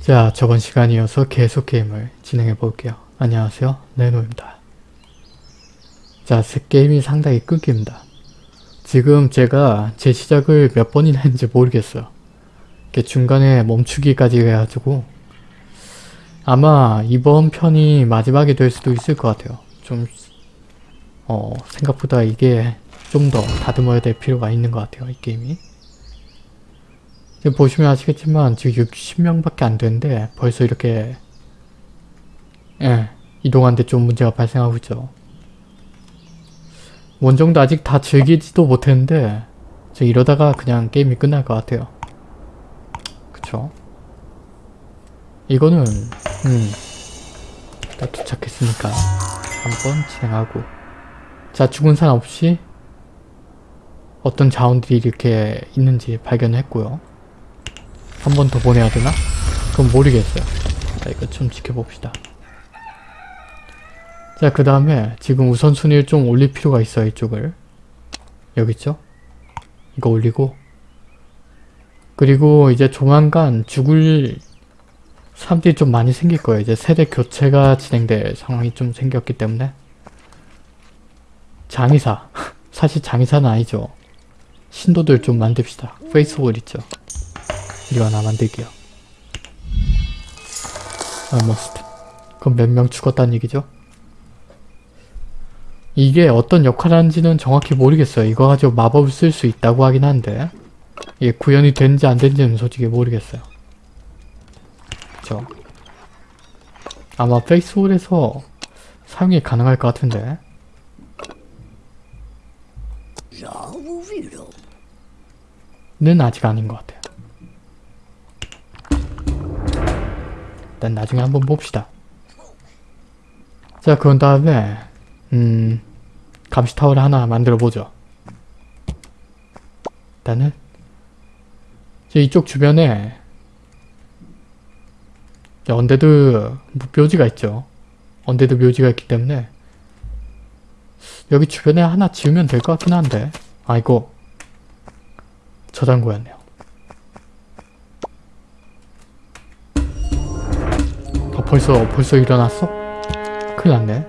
자, 저번 시간 이어서 계속 게임을 진행해 볼게요. 안녕하세요. 네노입니다. 자, 새 게임이 상당히 끊깁니다. 지금 제가 제 시작을 몇 번이나 했는지 모르겠어요. 이렇게 중간에 멈추기까지 해가지고 아마 이번 편이 마지막이 될 수도 있을 것 같아요. 좀 어, 생각보다 이게 좀 더 다듬어야 될 필요가 있는 것 같아요. 이 게임이. 지금 보시면 아시겠지만 지금 60명밖에 안 되는데 벌써 이렇게 예, 이동하는데 좀 문제가 발생하고 있죠. 원정도 아직 다 즐기지도 못했는데 저 이러다가 그냥 게임이 끝날 것 같아요. 그쵸? 이거는 음, 다 도착했으니까 한번 진행하고 자 죽은 사람 없이 어떤 자원들이 이렇게 있는지 발견했고요. 한 번 더 보내야 되나? 그건 모르겠어요. 자, 이거 좀 지켜봅시다. 자, 그 다음에 지금 우선순위를 좀 올릴 필요가 있어요, 이쪽을. 여기 있죠? 이거 올리고 그리고 이제 조만간 죽을 사람들이 좀 많이 생길 거예요. 이제 세대 교체가 진행될 상황이 좀 생겼기 때문에 장의사 사실 장의사는 아니죠. 신도들 좀 만듭시다. 페이스북 있죠. 이거 하나 만들게요. almost. 그럼 몇 명 죽었다는 얘기죠? 이게 어떤 역할을 하는지는 정확히 모르겠어요. 이거 가지고 마법을 쓸 수 있다고 하긴 한데 이게 구현이 되는지 안 되는지는 솔직히 모르겠어요. 그쵸? 아마 페이스홀에서 사용이 가능할 것 같은데 는 아직 아닌 것 같아요. 일단 나중에 한번 봅시다. 자, 그런 다음에 음... 감시 타워를 하나 만들어 보죠. 일단은 이쪽 주변에 undead 묘지가 있죠. undead 묘지가 있기 때문에 여기 주변에 하나 지으면 될 것 같긴 한데 아이고 저장고였네요. 벌써 벌써 일어났어? 큰일 났네.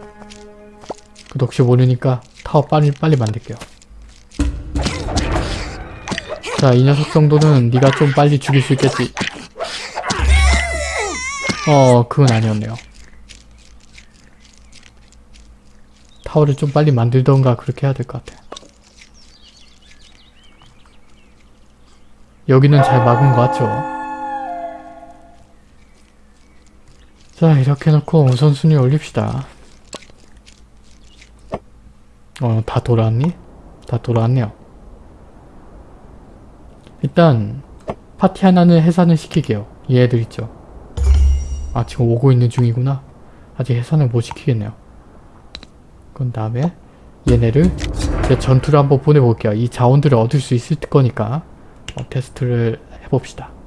그래도 혹시 모르니까 타워 빨리 빨리 만들게요. 자, 이 녀석 정도는 네가 좀 빨리 죽일 수 있겠지. 어, 그건 아니었네요. 타워를 좀 빨리 만들던가 그렇게 해야 될 것 같아. 여기는 잘 막은 것 같죠? 자, 이렇게 해놓고 우선순위 올립시다. 어, 다 돌아왔니? 다 돌아왔네요. 일단 파티 하나는 해산을 시키게요. 얘들 있죠. 아 지금 오고 있는 중이구나. 아직 해산을 못 시키겠네요. 그런 다음에 얘네를 제 전투를 한번 보내볼게요. 이 자원들을 얻을 수 있을 거니까 어, 테스트를 해봅시다.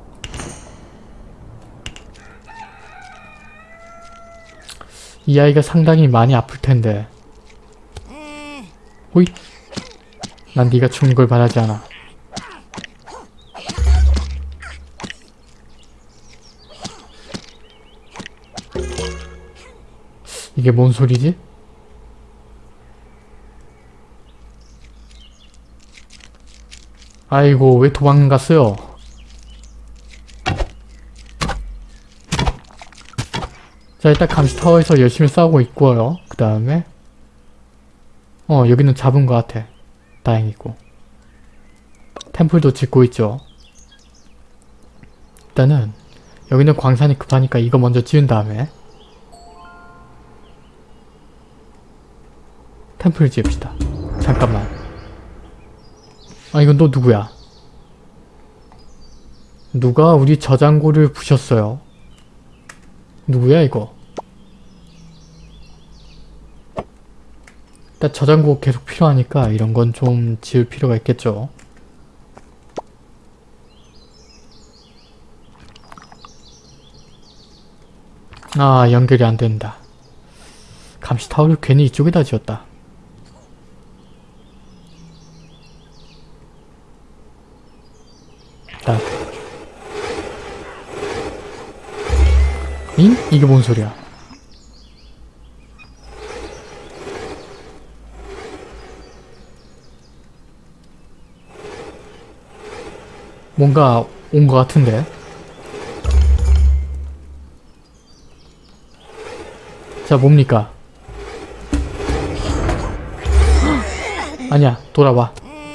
이 아이가 상당히 많이 아플 텐데 호잇 난 네가 죽는 걸 바라지 않아. 이게 뭔 소리지? 아이고 왜 도망갔어요? 자 일단 감시타워에서 열심히 싸우고 있고요. 그 다음에 어 여기는 잡은 것 같아. 다행이고 템플도 짓고 있죠. 일단은 여기는 광산이 급하니까 이거 먼저 지은 다음에 템플 지읍시다. 잠깐만. 아 이건 또 누구야? 누가 우리 저장고를 부셨어요? 누구야 이거? 일단 저장고 계속 필요하니까 이런 건 좀 지을 필요가 있겠죠. 아 연결이 안 된다. 감시 타워를 괜히 이쪽에다 지었다. 자. 잉? 이게 뭔 소리야? 뭔가 온 것 같은데? 자, 뭡니까? 아니야, 돌아와.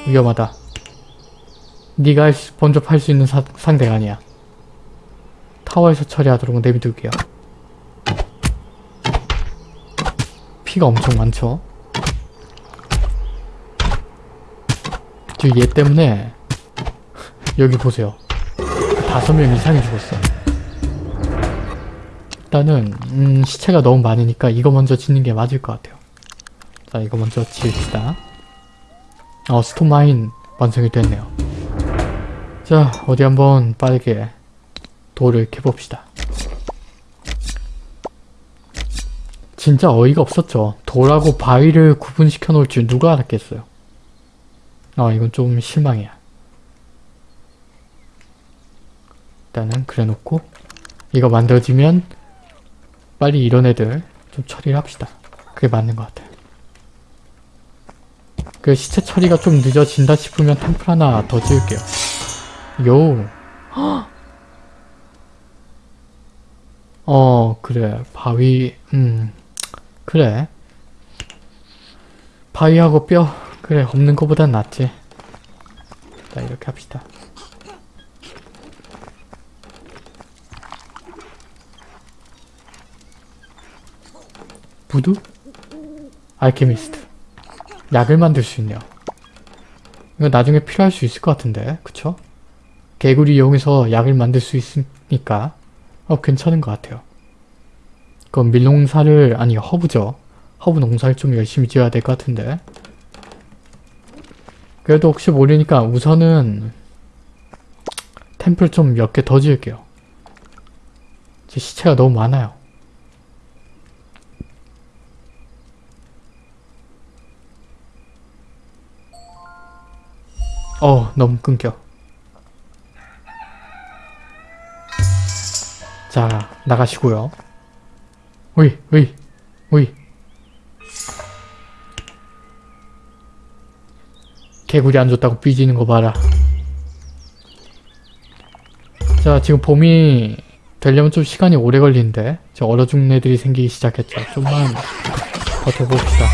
위험하다. 네가 할 수- 먼저 팔수 있는 사- 상대가 아니야. 타워에서 처리하도록 내비둘게요. 피가 엄청 많죠? 지금 얘 때문에 여기 보세요. 다섯 명 이상이 죽었어. 일단은 음, 시체가 너무 많으니까 이거 먼저 짓는 게 맞을 것 같아요. 자 이거 먼저 지읍시다. 어 스톤마인 완성이 됐네요. 자 어디 한번 빠르게 돌을 캐봅시다. 진짜 어이가 없었죠. 돌하고 바위를 구분시켜 놓을 줄 누가 알았겠어요. 아 이건 좀 실망이야. 일단은 그래놓고 이거 만들어지면 빨리 이런 애들 좀 처리를 합시다. 그게 맞는 것 같아요. 그 시체 처리가 좀 늦어진다 싶으면 템플 하나 더 지을게요. 요. 어 그래. 바위 음 그래. 바위하고 뼈 그래. 없는 것보단 낫지. 자 이렇게 합시다. voodoo? alchemist. 약을 만들 수 있네요. 이거 나중에 필요할 수 있을 것 같은데. 그쵸? 개구리 이용해서 약을 만들 수 있으니까 어 괜찮은 것 같아요. 그럼 밀농사를 아니 허브죠. 허브 농사를 좀 열심히 지어야 될 것 같은데. 그래도 혹시 모르니까 우선은 temple 좀 몇 개 더 지을게요. 제 시체가 너무 많아요. 어 너무 끊겨 자 나가시고요. 으이 으이 으이. 개구리 안 줬다고 삐지는 거 봐라. 자 지금 봄이 되려면 좀 시간이 오래 걸리는데 저 얼어 죽는 애들이 생기기 시작했죠. 좀만 버텨봅시다.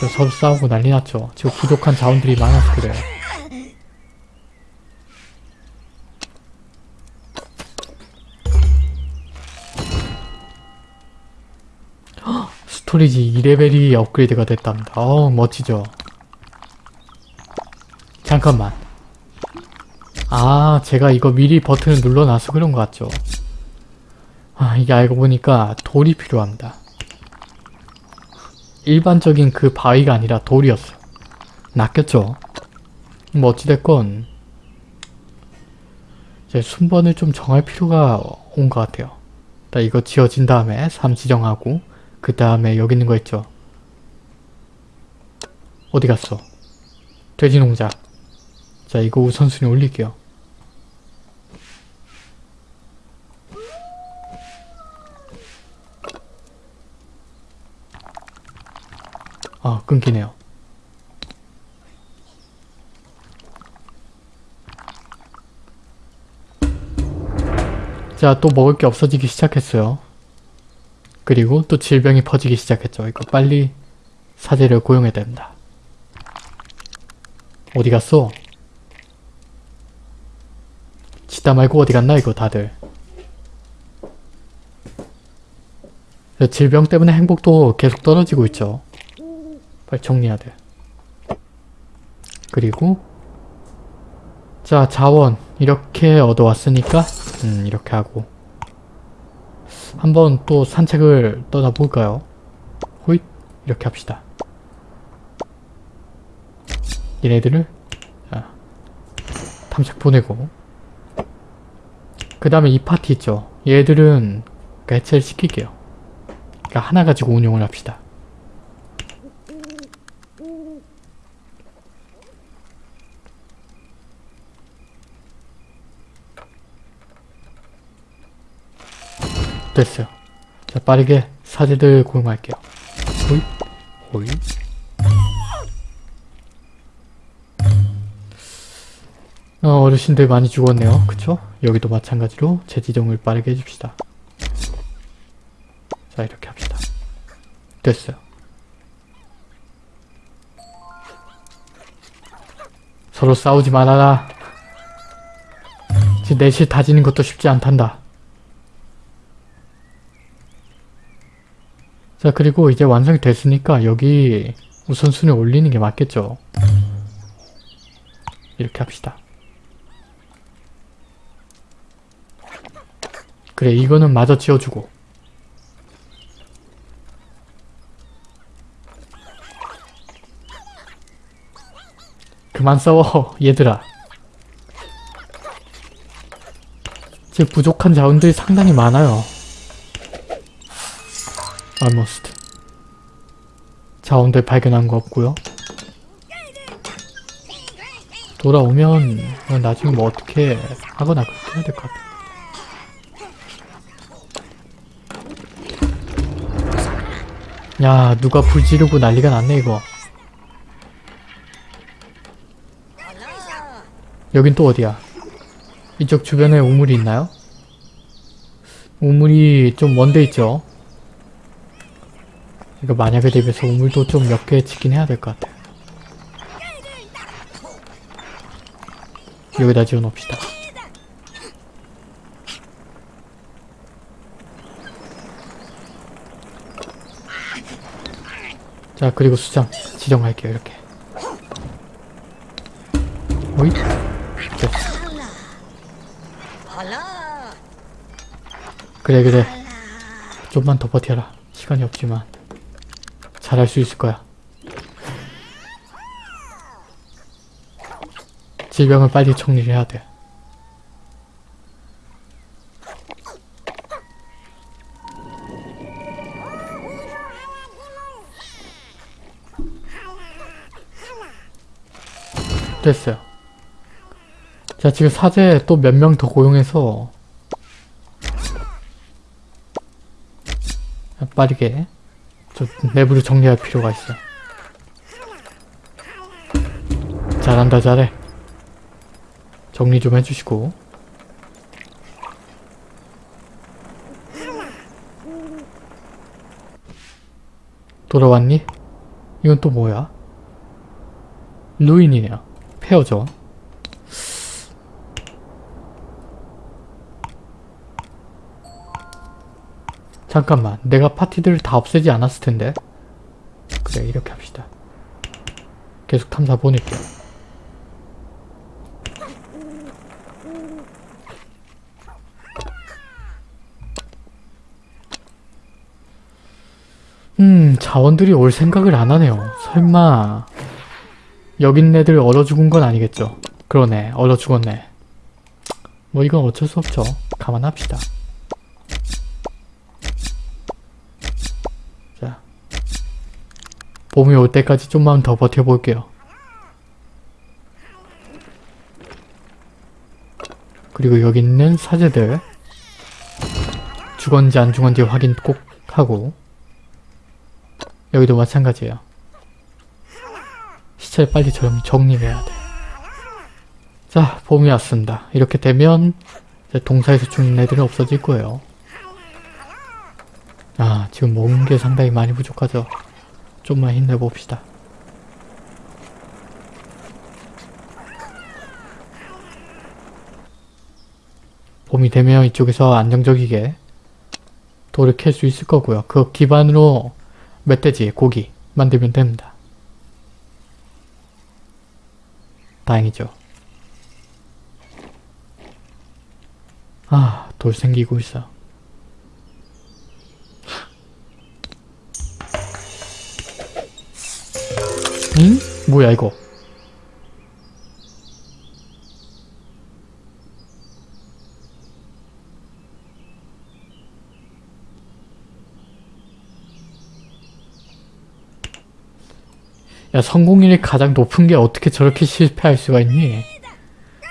저 서로 싸우고 난리 났죠. 지금 부족한 자원들이 많아서 그래요 storage 2레벨이 업그레이드가 됐답니다. 어 멋지죠. 잠깐만. 아 제가 이거 미리 버튼을 눌러놔서 그런 것 같죠. 아 이게 알고 보니까 돌이 필요합니다. 일반적인 그 바위가 아니라 돌이었어. 낚였죠. 뭐 어찌됐건 이제 순번을 좀 정할 필요가 온 것 같아요. 나 이거 지어진 다음에 3 지정하고 그 다음에 여기 있는 거 있죠? 어디 갔어? 돼지 농장. 자 이거 우선순위 올릴게요. 아 끊기네요. 자 또 먹을 게 없어지기 시작했어요. 그리고 또 질병이 퍼지기 시작했죠. 이거 빨리 사제를 고용해야 됩니다. 어디 갔어? 치다 말고 어디 갔나 이거 다들. 질병 때문에 행복도 계속 떨어지고 있죠. 빨리 정리해야 돼. 그리고 자 자원 이렇게 얻어왔으니까 음 이렇게 하고 한번 또 산책을 떠나볼까요? 호잇 이렇게 합시다. 얘네들을 자, 탐색 보내고 그 다음에 이 파티 있죠? 얘들은 개체를 시킬게요. 그러니까 하나 가지고 운영을 합시다. 됐어요. 자 빠르게 사제들 고용할게요. 호이 호이 어, 어르신들 많이 죽었네요. 그쵸? 여기도 마찬가지로 재지정을 빠르게 해줍시다. 자 이렇게 합시다. 됐어요. 서로 싸우지 말아라. 지금 넷이 다지는 것도 쉽지 않단다. 자 그리고 이제 완성이 됐으니까 여기 우선순위 올리는 게 맞겠죠. 이렇게 합시다. 그래 이거는 마저 지어주고 그만 싸워 얘들아 지금 부족한 자원들이 상당히 많아요 almost. 자원들 발견한 거 없고요. 돌아오면 나중에 뭐 어떻게 하거나 그렇게 해야 될 것 같아 야 누가 불 지르고 난리가 났네 이거. 여긴 또 어디야? 이쪽 주변에 우물이 있나요? 우물이 좀 먼데 있죠 이거 만약에 대비해서 우물도 좀 몇 개 짓긴 해야 될 것 같아 여기다 지어 놓읍시다. 자 그리고 수장 지정할게요 이렇게. 됐어. 그래 그래. 좀만 더 버텨라. 시간이 없지만 잘할 수 있을 거야 질병을 빨리 정리를 해야 돼 됐어요. 자 지금 사제 또 몇 명 더 고용해서 빠르게 좀 내부를 정리할 필요가 있어. 잘한다 잘해. 정리 좀 해주시고 돌아왔니? 이건 또 뭐야? 루인이네요. 페어죠. 잠깐만 내가 파티들을 다 없애지 않았을 텐데. 그래 이렇게 합시다. 계속 탐사 보낼게요 음 자원들이 올 생각을 안 하네요. 설마. 여긴 애들 얼어 죽은 건 아니겠죠? 그러네 얼어 죽었네. 뭐 이건 어쩔 수 없죠. 감안합시다 봄이 올 때까지 좀만 더 버텨볼게요 그리고 여기 있는 사제들 죽었는지 안 죽었는지 확인 꼭 하고 여기도 마찬가지예요 시체를 빨리 정, 정리해야 돼. 자, 봄이 왔습니다. 이렇게 되면 이제 동사에서 죽는 애들은 없어질 거예요. 아, 지금 먹은 게 상당히 많이 부족하죠. 좀만 힘내봅시다. 봄이 되면 이쪽에서 안정적이게 돌을 캘 수 있을 거고요. 그 기반으로 멧돼지, 고기 만들면 됩니다. 다행이죠. 아, 돌 생기고 있어. 응? 뭐야 이거? 야 성공률이 가장 높은 게 어떻게 저렇게 실패할 수가 있니?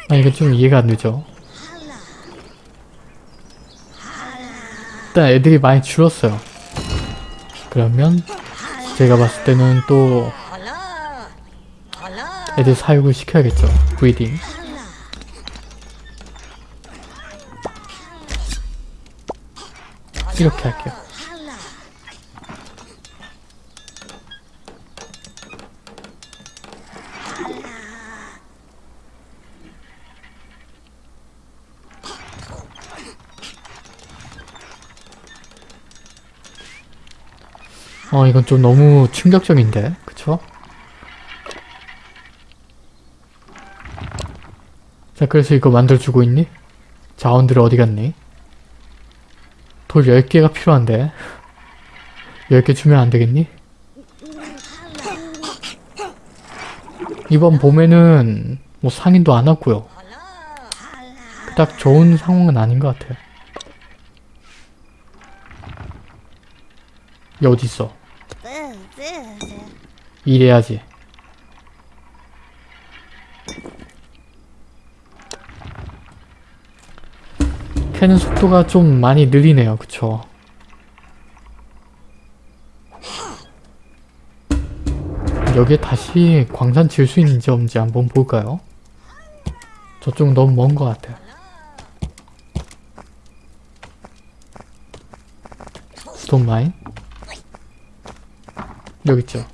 아 이거 좀 이해가 안 되죠. 일단 애들이 많이 줄었어요. 그러면 제가 봤을 때는 또 애들 사육을 시켜야겠죠. 브리딩. 이렇게 할게요. 어 이건 좀 너무 충격적인데 그쵸? 자 그래서 이거 만들어주고 있니? 자원들 어디 갔니? 돌 10개가 필요한데 10개 주면 안 되겠니? 이번 봄에는 뭐 상인도 안 왔고요 딱 좋은 상황은 아닌 것 같아요 얘 어딨어? 일해야지. 캐는 속도가 좀 많이 느리네요. 그쵸? 여기에 다시 광산 지을 수 있는지 없는지 한번 볼까요? 저쪽 너무 먼 것 같아요. 스톤 마인? 여기 있죠.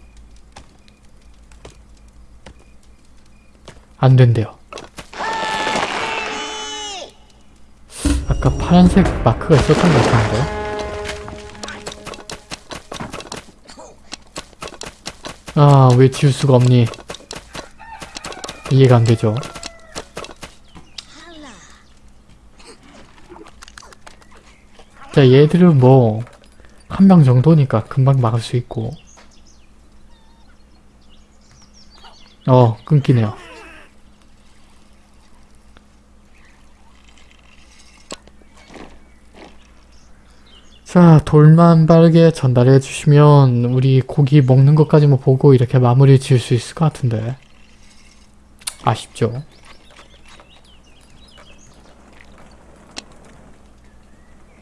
안 된대요. 아까 파란색 마크가 있었던 것 같은데. 아, 왜 지울 수가 없니? 이해가 안 되죠. 자, 얘들은 뭐, 한 명 정도니까 금방 막을 수 있고. 어, 끊기네요. 자, 돌만 빠르게 전달해 주시면 우리 고기 먹는 것까지 뭐 보고 이렇게 마무리 지을 수 있을 것 같은데. 아쉽죠.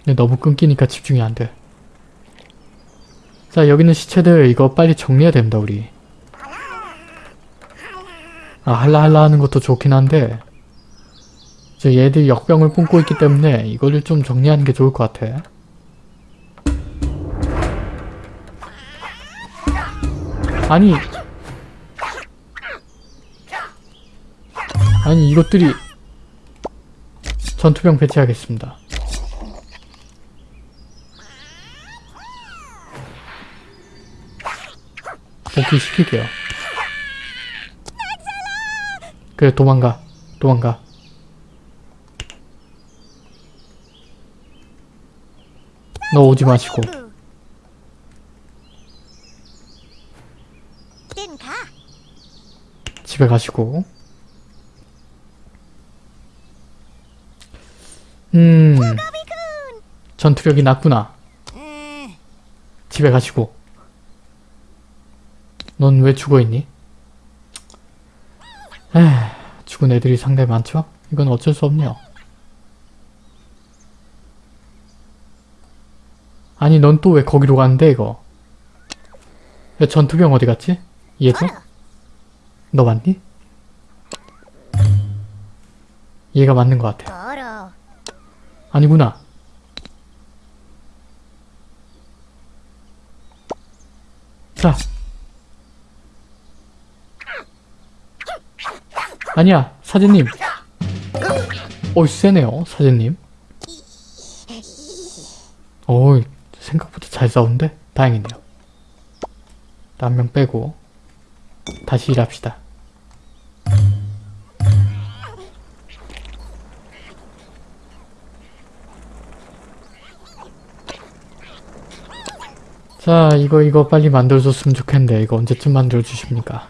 근데 너무 끊기니까 집중이 안 돼. 자, 여기 있는 시체들 이거 빨리 정리해야 됩니다, 우리. 아, 할라할라 하는 것도 좋긴 한데 저 얘들 역병을 뿜고 있기 때문에 이거를 좀 정리하는 게 좋을 것 같아. 아니 아니 이것들이 전투병 배치하겠습니다. 복귀 시킬게요. 그래 도망가 도망가 너 오지 마시고 집에 가시고 음 전투력이 낮구나 집에 가시고 넌 왜 죽어있니? 에휴, 죽은 애들이 상당히 많죠? 이건 어쩔 수 없네요. 아니 넌 또 왜 거기로 갔는데 이거? 야, 전투병 어디 갔지? 얘도? 너 맞니? 얘가 맞는 것 같아. 아니구나. 자. 아니야, 사제님. 어이, 세네요, 사제님. 어이, 생각보다 잘 싸우는데? 다행이네요. 한 명 빼고 다시 일합시다. 자, 이거 이거 빨리 만들어줬으면 좋겠는데 이거 언제쯤 만들어주십니까?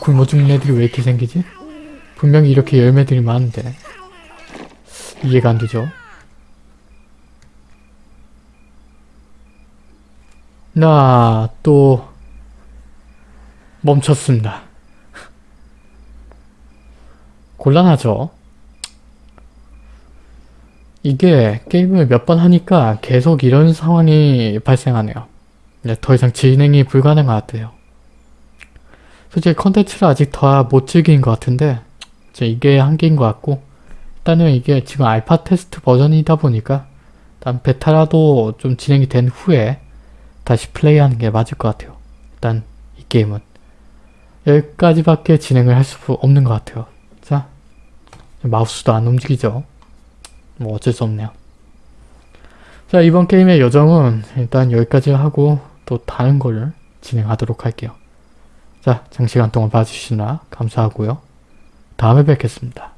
굶어 죽는 애들이 왜 이렇게 생기지? 분명히 이렇게 열매들이 많은데 이해가 안 되죠? 나 또 멈췄습니다. 곤란하죠. 이게 게임을 몇 번 하니까 계속 이런 상황이 발생하네요. 네, 더 이상 진행이 불가능한 것 같아요. 솔직히 컨텐츠를 아직 더 못 즐긴 것 같은데 이게 한계인 것 같고 일단은 이게 지금 알파 테스트 버전이다 보니까 일단 베타라도 좀 진행이 된 후에 다시 플레이하는 게 맞을 것 같아요. 일단 이 게임은 여기까지밖에 진행을 할 수 없는 것 같아요. 자 마우스도 안 움직이죠. 뭐 어쩔 수 없네요. 자 이번 게임의 여정은 일단 여기까지 하고 또 다른 걸 진행하도록 할게요. 자 장시간 동안 봐주시느라 감사하고요. 다음에 뵙겠습니다.